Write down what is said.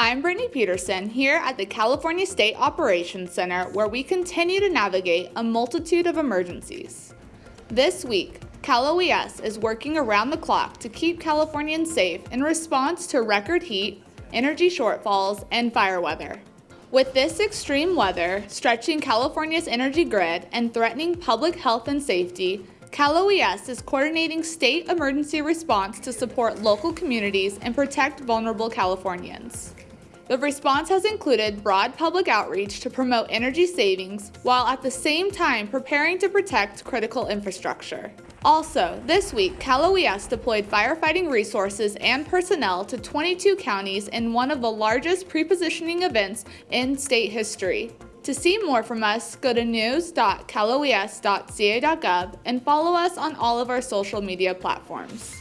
I'm Brittany Peterson here at the California State Operations Center where we continue to navigate a multitude of emergencies. This week, Cal OES is working around the clock to keep Californians safe in response to record heat, energy shortfalls, and fire weather. With this extreme weather stretching California's energy grid and threatening public health and safety, Cal OES is coordinating state emergency response to support local communities and protect vulnerable Californians. The response has included broad public outreach to promote energy savings while at the same time preparing to protect critical infrastructure. Also, this week, Cal OES deployed firefighting resources and personnel to 22 counties in one of the largest prepositioning events in state history. To see more from us, go to news.caloes.ca.gov and follow us on all of our social media platforms.